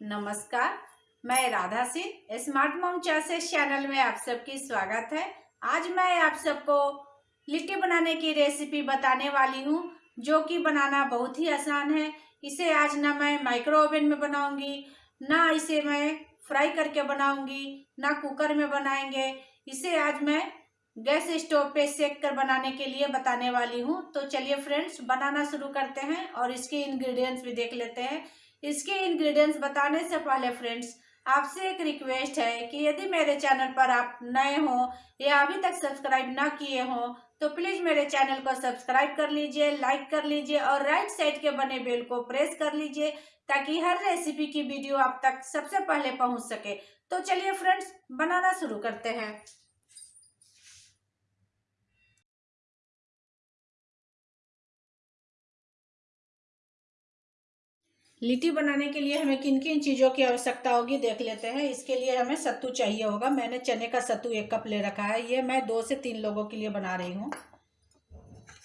नमस्कार, मैं Radha Singh smart mom chases channel में आप सबकी स्वागत है। आज मैं आप सबको लिट्टी बनाने की रेसिपी बताने वाली हूँ, जो कि बनाना बहुत ही आसान है। इसे आज ना मैं माइक्रो ओवन में बनाऊँगी, ना इसे मैं फ्राई करके बनाऊँगी, ना कुकर में बनाएँगे। इसे आज मैं गैस स्टोव पे सेक कर बनाने के लिए बताने वाली हूँ। तो चलिए फ्रेंड्स बनाना शुरू करते हैं और इसके इंग्रेडिएंट्स भी देख लेते हैं। इसके इंग्रेडिएंट्स बताने से पहले फ्रेंड्स आपसे एक रिक्वेस्ट है कि यदि मेरे चैनल पर आप नए हो या अभी तक सब्सक्राइब ना किए हो तो प्लीज़ मेरे चैनल को सब्सक्राइब कर लीजिए लाइक कर लीजिए और राइट साइड के बने बेल को प्रेस कर लीजिए ताकि हर रेसिपी की वीडियो आप तक सबसे पहले पहुँच सके। तो चलिए फ्रेंड्स बनाना शुरू करते हैं। लिट्टी बनाने के लिए हमें किन किन चीज़ों की आवश्यकता होगी देख लेते हैं। इसके लिए हमें सत्तू चाहिए होगा। मैंने चने का सत्तू एक कप ले रखा है। ये मैं दो से तीन लोगों के लिए बना रही हूँ।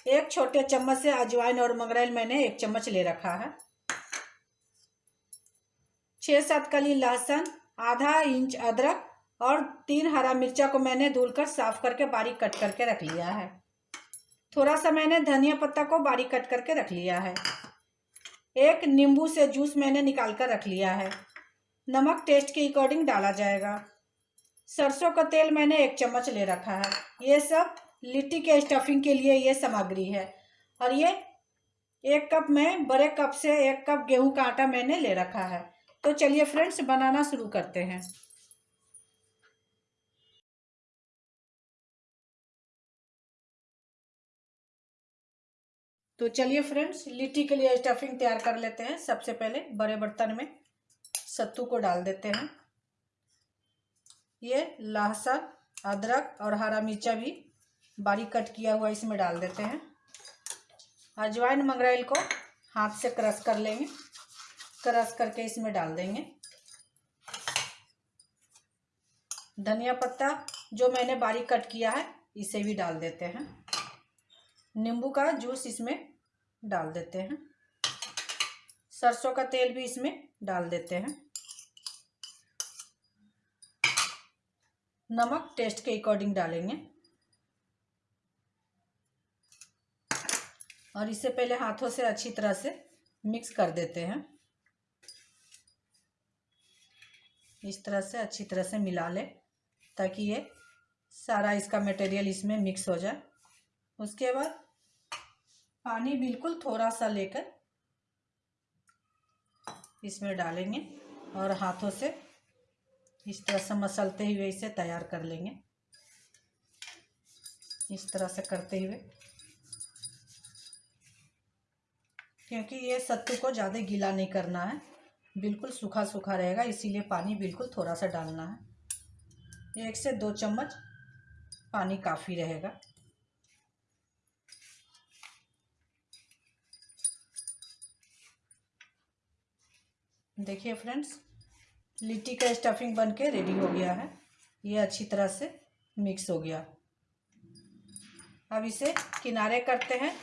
एक छोटे चम्मच से अजवाइन और मंगरेल मैंने एक चम्मच ले रखा है। छः सात कली लहसुन, आधा इंच अदरक और तीन हरा मिर्चा को मैंने धुलकर साफ़ करके बारीक कट करके रख लिया है। थोड़ा सा मैंने धनिया पत्ता को बारीक कट करके रख लिया है। एक नींबू से जूस मैंने निकाल कर रख लिया है। नमक टेस्ट के अकॉर्डिंग डाला जाएगा। सरसों का तेल मैंने एक चम्मच ले रखा है। ये सब लिट्टी के स्टफिंग के लिए ये सामग्री है। और ये एक कप में, बड़े कप से एक कप गेहूँ का आटा मैंने ले रखा है। तो चलिए फ्रेंड्स बनाना शुरू करते हैं। तो चलिए फ्रेंड्स लिट्टी के लिए स्टफिंग तैयार कर लेते हैं। सबसे पहले बड़े बर्तन में सत्तू को डाल देते हैं। ये लहसुन, अदरक और हरा मिर्चा भी बारीक कट किया हुआ इसमें डाल देते हैं। अजवाइन मंगरेल को हाथ से क्रश कर लेंगे। क्रश करके इसमें डाल देंगे। धनिया पत्ता जो मैंने बारीक कट किया है, इसे भी डाल देते हैं। नींबू का जूस इसमें डाल देते हैं। सरसों का तेल भी इसमें डाल देते हैं। नमक टेस्ट के अकॉर्डिंग डालेंगे। और इसे पहले हाथों से अच्छी तरह से मिक्स कर देते हैं। इस तरह से अच्छी तरह से मिला ले ताकि ये सारा इसका मटेरियल इसमें मिक्स हो जाए। उसके बाद पानी बिल्कुल थोड़ा सा लेकर इसमें डालेंगे और हाथों से इस तरह से मसलते हुए इसे तैयार कर लेंगे। इस तरह से करते हुए। क्योंकि ये सत्तू को ज़्यादा गीला नहीं करना है, बिल्कुल सूखा सूखा रहेगा, इसीलिए पानी बिल्कुल थोड़ा सा डालना है। एक से दो चम्मच पानी काफ़ी रहेगा। देखिए फ्रेंड्स, लिट्टी का स्टफिंग बन के रेडी हो गया है। ये अच्छी तरह से मिक्स हो गया। अब इसे किनारे करते हैं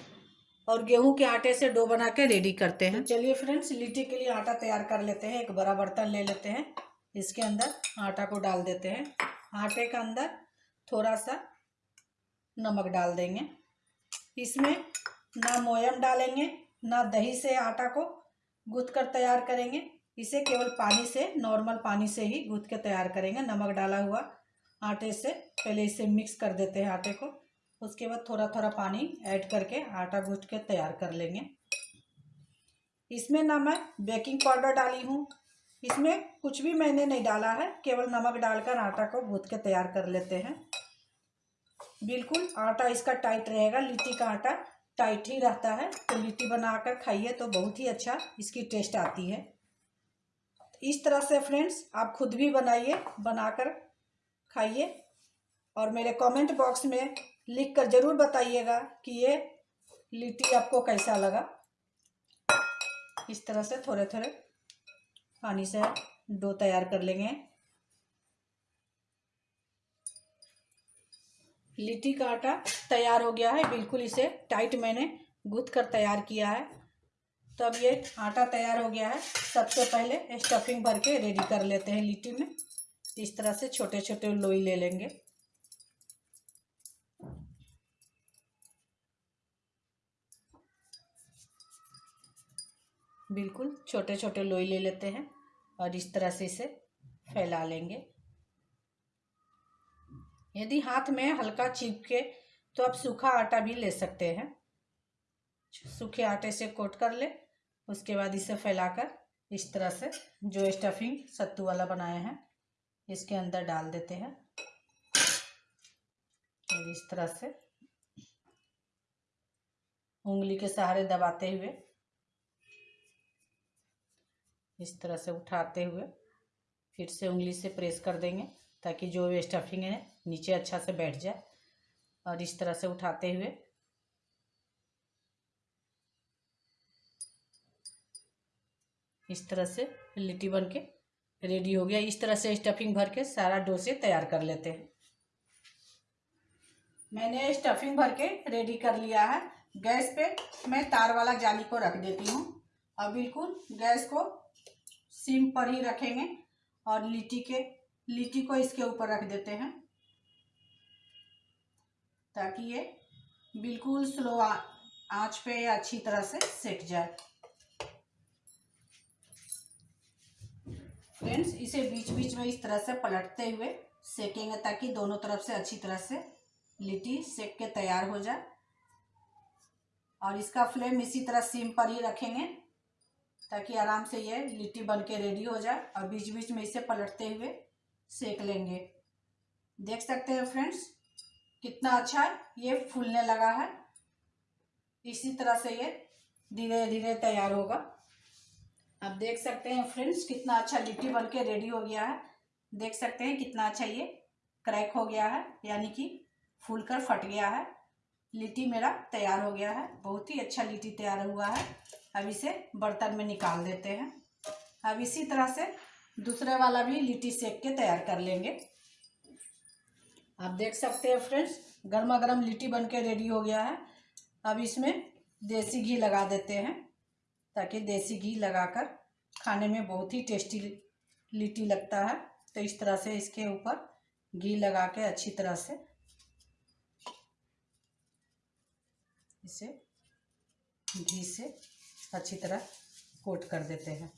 और गेहूँ के आटे से डो बना के रेडी करते हैं। तो चलिए फ्रेंड्स, लिट्टी के लिए आटा तैयार कर लेते हैं, एक बड़ा बर्तन ले लेते हैं। इसके अंदर आटा को डाल देते हैं। आटे के अंदर थोड़ा सा नमक डाल देंगे। इसमें ना मोयम डालेंगे, ना दही से आटा को गूथ कर तैयार करेंगे। इसे केवल पानी से नॉर्मल पानी से ही गूँथ के तैयार करेंगे। नमक डाला हुआ आटे से। पहले इसे मिक्स कर देते हैं आटे को। उसके बाद थोड़ा थोड़ा पानी ऐड करके आटा गूँथ के तैयार कर लेंगे। इसमें ना मैं बेकिंग पाउडर डाली हूँ। इसमें कुछ भी मैंने नहीं डाला है। केवल नमक डालकर आटा को गूँथ के तैयार कर लेते हैं। बिल्कुल आटा इसका टाइट रहेगा। लिट्टी का आटा टाइट ही रहता है। तो लिट्टी बनाकर खाइए तो बहुत ही अच्छा इसकी टेस्ट आती है। इस तरह से फ्रेंड्स आप खुद भी बनाइए, बनाकर खाइए। और मेरे कमेंट बॉक्स में लिख कर ज़रूर बताइएगा कि ये लिट्टी आपको कैसा लगा। इस तरह से थोड़े थोड़े पानी से डो तैयार कर लेंगे। लिट्टी का आटा तैयार हो गया है, बिल्कुल इसे टाइट मैंने गूथ कर तैयार किया है। तो अब ये आटा तैयार हो गया है। सबसे पहले स्टफिंग भर के रेडी कर लेते हैं लिट्टी में। इस तरह से छोटे छोटे लोई ले लेंगे। बिल्कुल छोटे छोटे लोई ले लेते हैं और इस तरह से इसे फैला लेंगे। यदि हाथ में हल्का चिपके तो आप सूखा आटा भी ले सकते हैं। सूखे आटे से कोट कर ले। उसके बाद इसे फैलाकर इस तरह से जो स्टफिंग सत्तू वाला बनाया है, इसके अंदर डाल देते हैं। और इस तरह से उंगली के सहारे दबाते हुए, इस तरह से उठाते हुए फिर से उंगली से प्रेस कर देंगे ताकि जो स्टफिंग है, नीचे अच्छा से बैठ जाए। और इस तरह से उठाते हुए इस तरह से लिट्टी बन के रेडी हो गया। इस तरह से स्टफिंग भर के सारा डोसे तैयार कर लेते हैं। मैंने स्टफिंग भर के रेडी कर लिया है। गैस पे मैं तार वाला जाली को रख देती हूँ। और बिल्कुल गैस को सिम पर ही रखेंगे और लिट्टी के, लिट्टी को इसके ऊपर रख देते हैं। ताकि ये बिल्कुल स्लो आँच पे अच्छी तरह से सेक जाए। फ्रेंड्स इसे बीच बीच में इस तरह से पलटते हुए सेकेंगे ताकि दोनों तरफ़ से अच्छी तरह से लिट्टी सेक के तैयार हो जाए। और इसका फ्लेम इसी तरह सिम पर ही रखेंगे ताकि आराम से ये लिट्टी बन के रेडी हो जाए और बीच बीच में इसे पलटते हुए सेक लेंगे। देख सकते हैं फ्रेंड्स, कितना अच्छा है ये फूलने लगा है। इसी तरह से ये धीरे धीरे तैयार होगा। अब देख सकते हैं फ्रेंड्स, कितना अच्छा लिट्टी बन के रेडी हो गया है। देख सकते हैं कितना अच्छा ये क्रैक हो गया है, यानी कि फूल कर फट गया है। लिट्टी मेरा तैयार हो गया है, बहुत ही अच्छा लिट्टी तैयार हुआ है। अब इसे बर्तन में निकाल देते हैं। अब इसी तरह से दूसरे वाला भी लिट्टी सेक के तैयार कर लेंगे। आप देख सकते हैं फ्रेंड्स गर्मा गर्म लिट्टी बन के रेडी हो गया है। अब इसमें देसी घी लगा देते हैं। ताकि देसी घी लगाकर खाने में बहुत ही टेस्टी लिट्टी लगता है। तो इस तरह से इसके ऊपर घी लगा के अच्छी तरह से इसे घी से अच्छी तरह कोट कर देते हैं।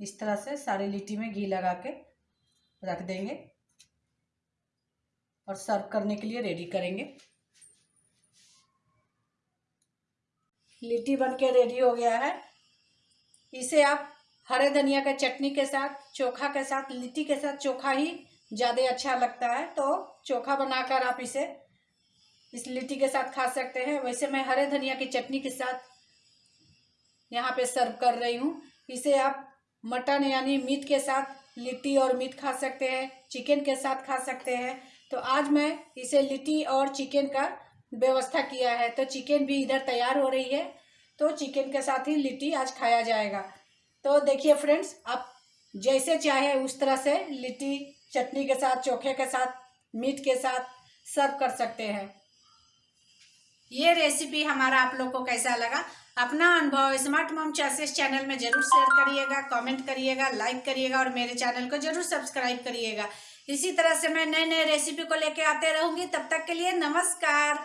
इस तरह से सारी लिट्टी में घी लगा के रख देंगे और सर्व करने के लिए रेडी करेंगे। लिट्टी बन के रेडी हो गया है। इसे आप हरे धनिया के चटनी के साथ, चोखा के साथ, लिट्टी के साथ चोखा ही ज़्यादा अच्छा लगता है। तो चोखा बनाकर आप इसे इस लिट्टी के साथ खा सकते हैं। वैसे मैं हरे धनिया की चटनी के साथ यहाँ पे सर्व कर रही हूँ। इसे आप मटन यानी मीट के साथ लिट्टी और मीट खा सकते हैं, चिकन के साथ खा सकते हैं। तो आज मैं इसे लिट्टी और चिकन का व्यवस्था किया है। तो चिकन भी इधर तैयार हो रही है। तो चिकन के साथ ही लिट्टी आज खाया जाएगा। तो देखिए फ्रेंड्स आप जैसे चाहे उस तरह से लिट्टी चटनी के साथ, चोखे के साथ, मीट के साथ सर्व कर सकते हैं। ये रेसिपी हमारा आप लोग को कैसा लगा? अपना अनुभव स्मार्ट मॉम चासेस चैनल में ज़रूर शेयर करिएगा कमेंट करिएगा लाइक करिएगा और मेरे चैनल को ज़रूर सब्सक्राइब करिएगा। इसी तरह से मैं नए नए रेसिपी को लेके आते रहूँगी। तब तक के लिए नमस्कार।